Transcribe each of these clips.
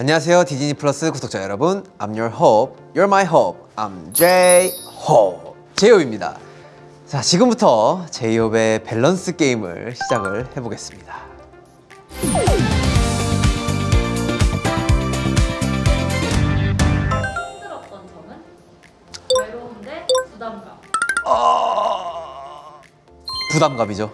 안녕하세요. 디즈니 플러스 구독자 여러분. I'm your hope, you're my hope. I'm J-Hope 제이홉입니다. 자 지금부터 제이홉의 밸런스 게임을 시작을 해보겠습니다. 힘들었던 점은? 외로운데 부담감. 부담감이죠.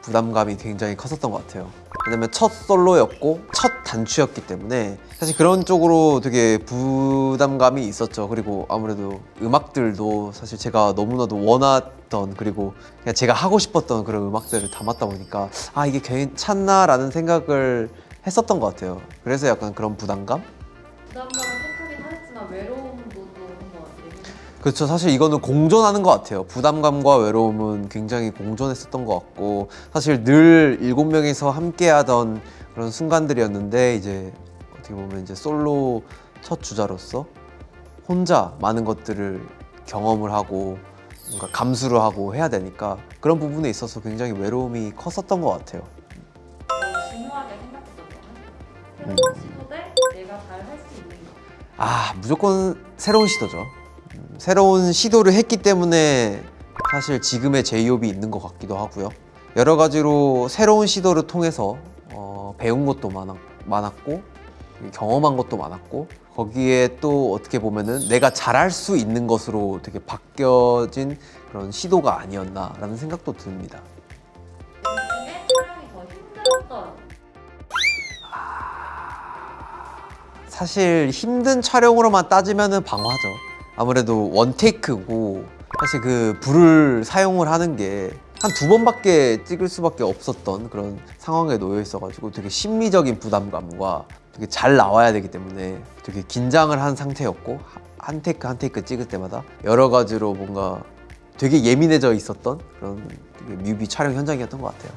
부담감이 굉장히 컸었던 것 같아요 왜냐면 첫 솔로였고 첫 단추였기 때문에 사실 그런 쪽으로 되게 부담감이 있었죠 그리고 아무래도 음악들도 사실 제가 너무나도 원했던 그리고 그냥 제가 하고 싶었던 그런 음악들을 담았다 보니까 아 이게 괜찮나 라는 생각을 했었던 것 같아요 그래서 약간 그런 부담감? 부담감 그렇죠. 사실 이거는 공존하는 것 같아요. 부담감과 외로움은 굉장히 공존했었던 것 같고 사실 늘 일곱 명이서 함께 하던 그런 순간들이었는데 이제 어떻게 보면 이제 솔로 첫 주자로서 혼자 많은 것들을 경험을 하고 뭔가 감수를 하고 해야 되니까 그런 부분에 있어서 굉장히 외로움이 컸었던 것 같아요. 더 중요하게 생각했던 점은 음. 새로운 시도 대 내가 잘 할 수 있는 것. 아 무조건 새로운 시도죠. 음, 새로운 시도를 했기 때문에 사실 지금의 제이홉이 있는 것 같기도 하고요. 여러 가지로 새로운 시도를 통해서 어, 배운 것도 많았, 많았고 경험한 것도 많았고 거기에 또 어떻게 보면은 내가 잘할 수 있는 것으로 되게 바뀌어진 그런 시도가 아니었나라는 생각도 듭니다. 힘들었던 사실 힘든 촬영으로만 따지면은 방화죠. 아무래도 원테이크고 사실 그 불을 사용을 하는 게 한 두 번밖에 찍을 수밖에 없었던 그런 상황에 놓여 있어가지고 되게 심리적인 부담감과 되게 잘 나와야 되기 때문에 되게 긴장을 한 상태였고 한 테이크 한 테이크 찍을 때마다 여러 가지로 뭔가 되게 예민해져 있었던 그런 뮤비 촬영 현장이었던 것 같아요.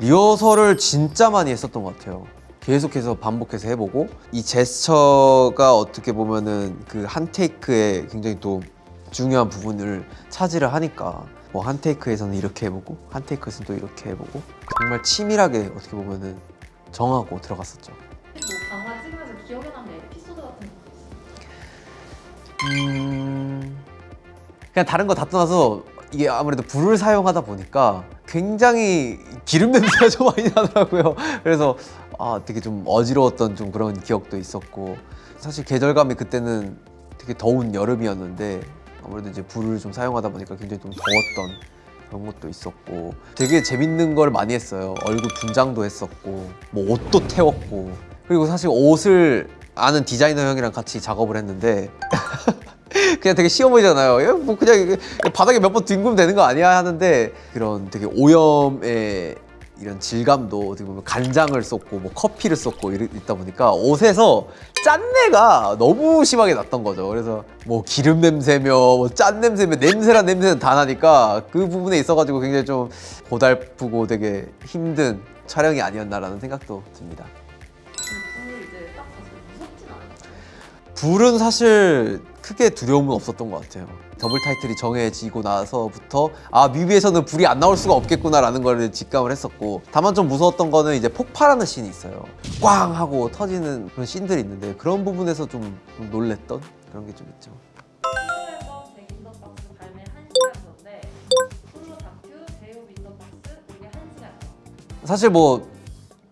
리허설을 진짜 많이 했었던 것 같아요. 계속해서 반복해서 해보고 이 제스처가 어떻게 보면은 그 한 테이크에 굉장히 또 중요한 부분을 차지를 하니까 뭐 한 테이크에서는 이렇게 해보고 한 테이크에서는 또 이렇게 해보고 정말 치밀하게 어떻게 보면은 정하고 들어갔었죠. 뭐 강화 찍으면서 기억에 남는 에피소드 같은 있어요. 음... 그냥 다른 거 다 떠나서 이게 아무래도 불을 사용하다 보니까 굉장히 기름 냄새가 좀 많이 나더라고요. 그래서 아 되게 좀 어지러웠던 좀 그런 기억도 있었고 사실 계절감이 그때는 되게 더운 여름이었는데 아무래도 이제 불을 좀 사용하다 보니까 굉장히 좀 더웠던 그런 것도 있었고 되게 재밌는 걸 많이 했어요. 얼굴 분장도 했었고 뭐 옷도 태웠고 그리고 사실 옷을 아는 디자이너 형이랑 같이 작업을 했는데 그냥 되게 쉬워 보이잖아요. 예, 뭐 그냥 바닥에 몇 번 뒹구면 되는 거 아니야 하는데 그런 되게 오염의 이런 질감도 어떻게 보면 간장을 쏟고 뭐 커피를 이러, 있다 보니까 옷에서 짠내가 너무 심하게 났던 거죠. 그래서 뭐 기름 냄새며 뭐 짠 냄새며 냄새란 냄새는 다 나니까 그 부분에 있어가지고 굉장히 좀 고달프고 되게 힘든 촬영이 아니었나라는 생각도 듭니다. 불은 사실 크게 두려움은 없었던 것 같아요. 더블 타이틀이 정해지고 나서부터 아 뮤비에서는 불이 안 나올 수가 없겠구나 라는 걸 직감을 했었고 다만 좀 무서웠던 거는 이제 폭발하는 씬이 있어요. 꽝 하고 터지는 그런 씬들이 있는데 그런 부분에서 좀, 좀 놀랬던 그런 게 좀 있죠. 솔로 앨범 잭 인 더 박스 발매 1시간 전인데 솔로 다큐 제이홉 인더 박스 이게 1시간 사실 뭐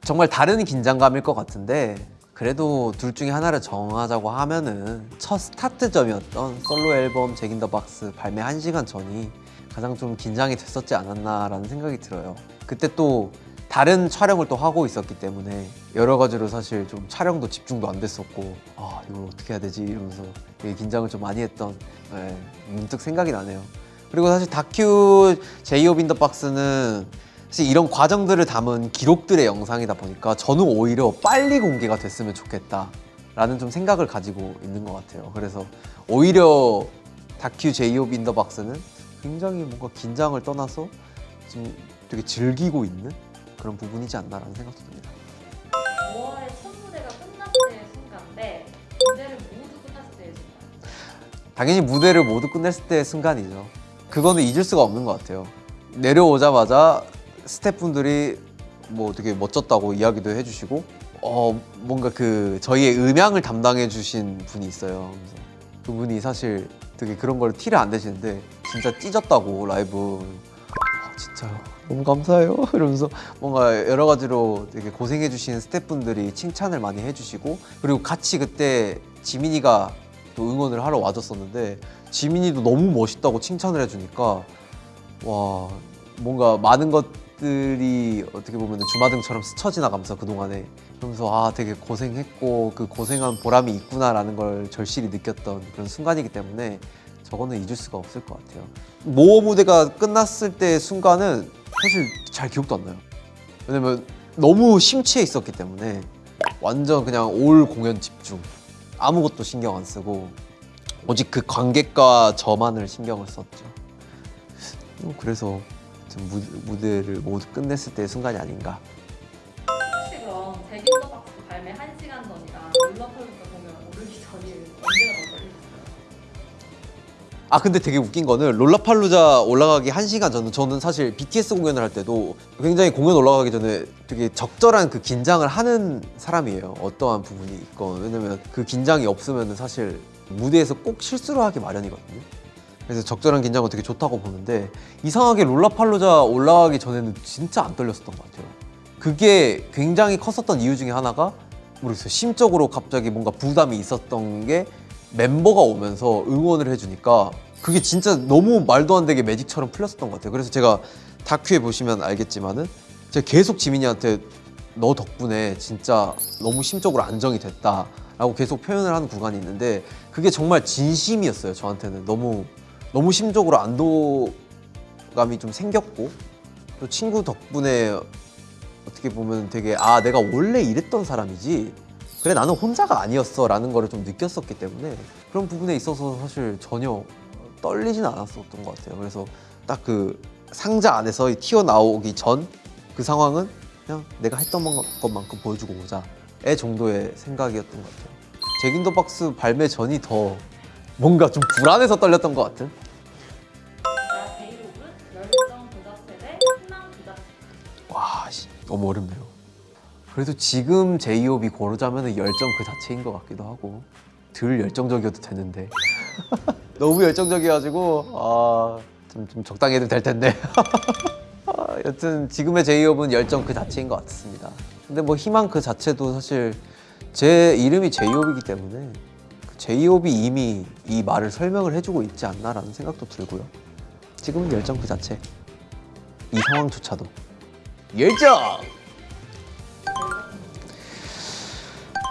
정말 다른 긴장감일 것 같은데 그래도 둘 중에 하나를 정하자고 하면은 첫 스타트점이었던 솔로 앨범 잭인 더 박스 발매 1시간 전이 가장 좀 긴장이 됐었지 않았나라는 생각이 들어요. 그때 또 다른 촬영을 또 하고 있었기 때문에 여러 가지로 사실 좀 촬영도 집중도 안 됐었고 아 이걸 어떻게 해야 되지 이러면서 되게 긴장을 좀 많이 했던 네, 문득 생각이 나네요. 그리고 사실 다큐 제이홉 인더 박스는 사실 이런 과정들을 담은 기록들의 영상이다 보니까 저는 오히려 빨리 공개가 됐으면 좋겠다 라는 좀 생각을 가지고 있는 것 같아요. 그래서 오히려 다큐 제이홉 인더 박스는 굉장히 뭔가 긴장을 떠나서 지금 되게 즐기고 있는 그런 부분이지 않나라는 생각도 듭니다. 5월에 첫 무대가 끝났을 순간인데 무대를 모두 끝났을 때의 순간. 당연히 무대를 모두 끝냈을 때의 순간이죠. 그거는 잊을 수가 없는 것 같아요. 내려오자마자 스태프분들이 뭐 되게 멋졌다고 이야기도 해주시고 어 뭔가 그 저희의 음향을 담당해 주신 분이 있어요. 그분이 사실 되게 그런 걸 티를 안 내시는데 진짜 찢었다고 라이브. 아, 진짜요? 너무 감사해요. 이러면서 뭔가 여러 가지로 되게 고생해 주신 스태프분들이 칭찬을 많이 해주시고 그리고 같이 그때 지민이가 또 응원을 하러 와줬었는데 지민이도 너무 멋있다고 칭찬을 해주니까 와 뭔가 많은 것 들이 어떻게 보면 주마등처럼 스쳐 지나가면서 그 동안에 그러면서 아 되게 고생했고 그 고생한 보람이 있구나라는 걸 절실히 느꼈던 그런 순간이기 때문에 저거는 잊을 수가 없을 것 같아요. 모어 무대가 끝났을 때 순간은 사실 잘 기억도 안 나요. 왜냐면 너무 심취해 있었기 때문에 완전 그냥 올 공연 집중 아무것도 신경 안 쓰고 오직 그 관객과 저만을 신경을 썼죠. 어, 그래서 좀 무, 무대를 모두 끝냈을 때의 순간이 아닌가. 혹시 그럼 잭인더박스 발매 1시간 전이랑 롤러콜스터 공연 오르기 전이 언제가 더 떨리셨어요? 아 근데 되게 웃긴 거는 롤라팔루자 올라가기 한시간 전은 저는 사실 BTS 공연을 할 때도 굉장히 공연 올라가기 전에 되게 적절한 그 긴장을 하는 사람이에요 어떠한 부분이 있건 왜냐면 그 긴장이 없으면 사실 무대에서 꼭 실수를 하기 마련이거든요 그래서 적절한 긴장은 되게 좋다고 보는데 이상하게 롤라팔루자 올라가기 전에는 진짜 안 떨렸었던 것 같아요 그게 굉장히 컸었던 이유 중에 하나가 모르겠어요 심적으로 갑자기 뭔가 부담이 있었던 게 멤버가 오면서 응원을 해주니까 그게 진짜 너무 말도 안 되게 매직처럼 풀렸었던 것 같아요. 그래서 제가 다큐에 보시면 알겠지만은 제가 계속 지민이한테 너 덕분에 진짜 너무 심적으로 안정이 됐다 라고 계속 표현을 하는 구간이 있는데 그게 정말 진심이었어요. 저한테는 너무 너무 심적으로 안도감이 좀 생겼고 또 친구 덕분에 어떻게 보면 되게 아 내가 원래 이랬던 사람이지 그래 나는 혼자가 아니었어 라는 거를 좀 느꼈었기 때문에 그런 부분에 있어서 사실 전혀 떨리진 않았었던 것 같아요. 그래서 딱 그 상자 안에서 튀어나오기 전 그 상황은 그냥 내가 했던 것만큼 보여주고 오자의 정도의 생각이었던 것 같아요. 잭인더 박스 발매 전이 더 뭔가 좀 불안해서 떨렸던 것 같은. 와 씨, 너무 어렵네요. 그래도 지금 제이홉이 고르자면 열정 그 자체인 것 같기도 하고 덜 열정적이어도 되는데 너무 열정적이어가지고 아 좀 좀 적당히 해도 될 텐데 아, 여튼 지금의 제이홉은 열정 그 자체인 것 같습니다. 근데 뭐 희망 그 자체도 사실 제 이름이 제이홉이기 때문에 그 제이홉이 이미 이 말을 설명을 해주고 있지 않나라는 생각도 들고요. 지금은 열정 그 자체. 이 상황조차도 열정.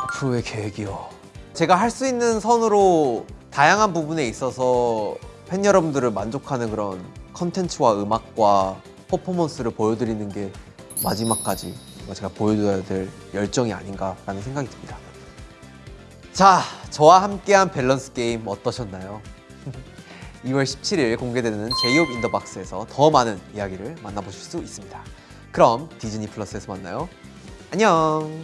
앞으로의 계획이요. 제가 할 수 있는 선으로 다양한 부분에 있어서 팬 여러분들을 만족하는 그런 컨텐츠와 음악과 퍼포먼스를 보여드리는 게 마지막까지 제가 보여줘야 될 열정이 아닌가라는 생각이 듭니다. 자, 저와 함께한 밸런스 게임 어떠셨나요? 2월 17일 공개되는 제이홉 인더박스에서 더 많은 이야기를 만나보실 수 있습니다. 그럼 디즈니 플러스에서 만나요. 안녕.